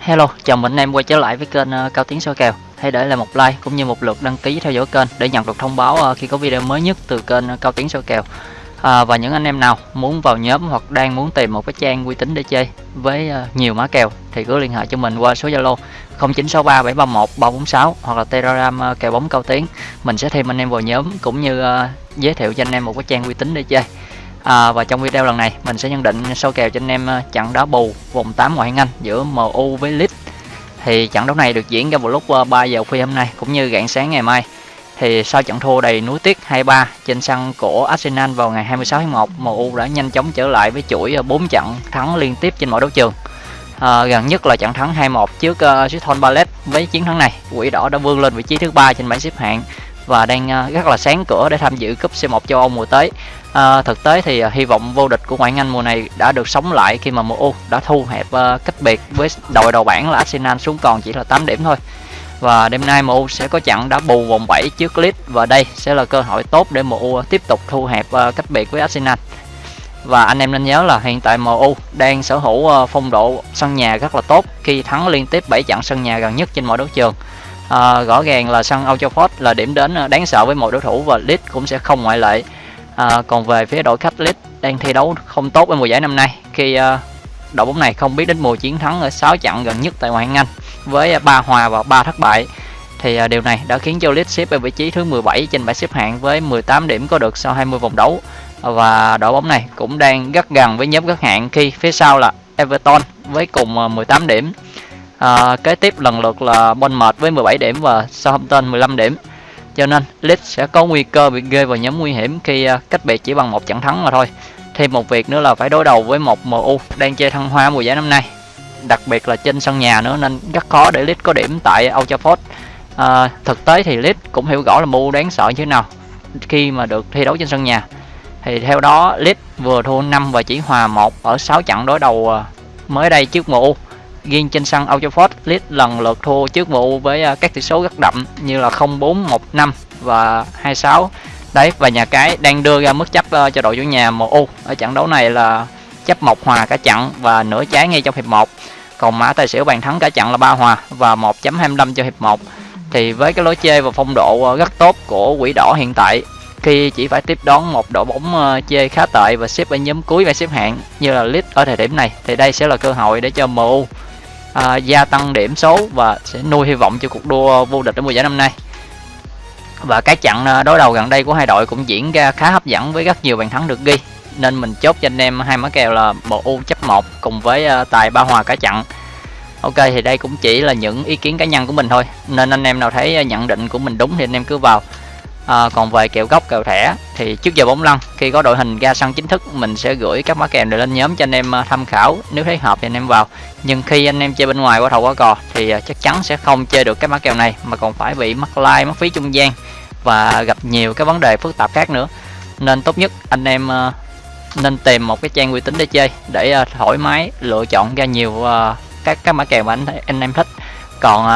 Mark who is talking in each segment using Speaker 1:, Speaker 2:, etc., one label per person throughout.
Speaker 1: Hello, chào mừng anh em quay trở lại với kênh uh, Cao Tiến soi kèo. Hãy để lại một like cũng như một lượt đăng ký theo dõi kênh để nhận được thông báo uh, khi có video mới nhất từ kênh uh, Cao Tiến soi kèo. À, và những anh em nào muốn vào nhóm hoặc đang muốn tìm một cái trang uy tín để chơi với uh, nhiều mã kèo thì cứ liên hệ cho mình qua số Zalo 0963 731 346 hoặc là Telegram uh, kèo bóng Cao Tiến. Mình sẽ thêm anh em vào nhóm cũng như uh, giới thiệu cho anh em một cái trang uy tín để chơi. À, và trong video lần này mình sẽ nhận định sâu kèo cho anh em ờ, trận đá bù vòng 8 ngoại hạng Anh giữa MU với Leeds. Thì trận đấu này được diễn ra vào lúc ờ, 3 giờ khuya hôm nay cũng như rạng sáng ngày mai. Thì sau trận thua đầy núi tiếc 2-3 trên sân của Arsenal vào ngày 26 tháng 1, MU đã nhanh chóng trở lại với chuỗi ờ, 4 trận thắng liên tiếp trên mọi đấu trường. À, gần nhất là trận thắng 2-1 trước uh, Crystal Palace với chiến thắng này, quỷ đỏ đã vươn lên vị trí thứ ba trên bảng xếp hạng và đang à, rất là sáng cửa để tham dự cúp C1 châu Âu mùa tới. À, thực tế thì à, hy vọng vô địch của ngoại hạng Anh mùa này đã được sống lại khi mà MU đã thu hẹp uh, cách biệt với đội đầu bảng là Arsenal xuống còn chỉ là 8 điểm thôi. Và đêm nay MU sẽ có trận đá bù vòng 7 trước Leeds và đây sẽ là cơ hội tốt để MU tiếp tục thu hẹp uh, cách biệt với Arsenal. Và anh em nên nhớ là hiện tại MU đang sở hữu phong độ sân nhà rất là tốt khi thắng liên tiếp 7 trận sân nhà gần nhất trên mọi đấu trường. À, rõ ràng là sân Old Trafford là điểm đến ờ, đáng sợ với mọi đối thủ và Leeds cũng sẽ không ngoại lệ. À, còn về phía đội khách Leeds đang thi đấu không tốt ở mùa giải năm nay khi à, đội bóng này không biết đến mùa chiến thắng ở 6 trận gần nhất tại ngoại hạng Anh với ba hòa và ba thất bại. Thì à, điều này đã khiến cho Leeds xếp ở vị trí thứ 17 trên bảng xếp hạng với 18 điểm có được sau 20 vòng đấu. Và đội bóng này cũng đang rất gần với nhóm các hạng khi phía sau là Everton với cùng 18 điểm à, kế tiếp lần lượt là Bournemouth với 17 điểm và Southampton 15 điểm. Cho nên Leeds sẽ có nguy cơ bị rơi vào nhóm nguy hiểm khi à, cách biệt chỉ bằng một trận thắng mà thôi. Thêm một việc nữa là phải đối đầu với một MU đang chơi thăng hoa mùa giải năm nay đặc biệt là trên sân nhà nữa nên rất khó để Leeds có điểm tại Old Trafford. À, thực tế thì Leeds cũng hiểu rõ là MU đáng sợ như thế nào khi mà được thi đấu trên sân nhà. Thì theo đó Leeds vừa thua 5 và chỉ hòa 1 ở 6 trận đối đầu à, mới đây trước MU riêng trên sân Old Trafford Leeds lần lượt thua trước vụ với à, các tỷ số rất đậm như là 0-4, 1-5 và 2-6 đấy và nhà cái đang đưa ra mức chấp à, cho đội chủ nhà MU ở trận đấu này là chấp một hòa cả trận và nửa trái ngay trong hiệp 1 còn mã tài xỉu bàn thắng cả trận là ba hòa và 1.25 cho hiệp 1 thì với cái lối chơi và phong độ à, rất tốt của quỷ đỏ hiện tại khi chỉ phải tiếp đón một đội bóng chơi khá tệ và xếp ở nhóm cuối bảng xếp hạng như là Leeds ở thời điểm này thì đây sẽ là cơ hội để cho MU à, gia tăng điểm số và sẽ nuôi hy vọng cho cuộc đua vô địch ở mùa giải năm nay. Và cái trận à, đối đầu gần đây của hai đội cũng diễn ra khá hấp dẫn với rất nhiều bàn thắng được ghi. Nên mình chốt cho anh em hai mã kèo là bộ U chấp 1 cùng với à, tài ba hòa cả trận. Ok thì đây cũng chỉ là những ý kiến cá nhân của mình thôi. Nên anh em nào thấy à, nhận định của mình đúng thì anh em cứ vào à, còn về kèo góc kèo thẻ thì trước giờ bóng lăn khi có đội hình ra sân chính thức mình sẽ gửi các mã kèo này lên nhóm cho anh em ờ, tham khảo. Nếu thấy hợp thì anh em vào. Nhưng khi anh em chơi bên ngoài qua thầu qua cò thì ờ, chắc chắn sẽ không chơi được các mã kèo này mà còn phải bị mắc like mất phí trung gian và gặp nhiều cái vấn đề phức tạp khác nữa. Nên tốt nhất anh em nên tìm một cái trang uy tín để chơi để thoải mái lựa chọn ra nhiều các các mã kèo mà anh anh em thích. Còn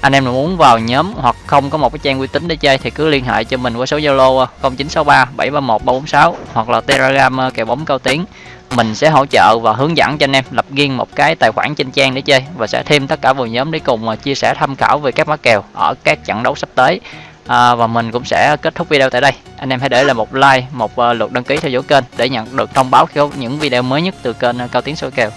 Speaker 1: anh em nào muốn vào nhóm hoặc không có một cái trang uy tín để chơi thì cứ liên hệ cho mình qua số Zalo 0963 731 346 hoặc là Telegram ờ, kèo bóng cao tiếng mình sẽ hỗ trợ và hướng dẫn cho anh em lập riêng một cái tài khoản trên trang để chơi và sẽ thêm tất cả vào nhóm để cùng ờ, chia sẻ tham khảo về các mã kèo ở các trận đấu sắp tới. À, và mình cũng sẽ kết thúc video tại đây. Anh em hãy để lại một like một lượt đăng ký theo dõi kênh để nhận được thông báo khi có những video mới nhất từ kênh cao tiếng soi kèo.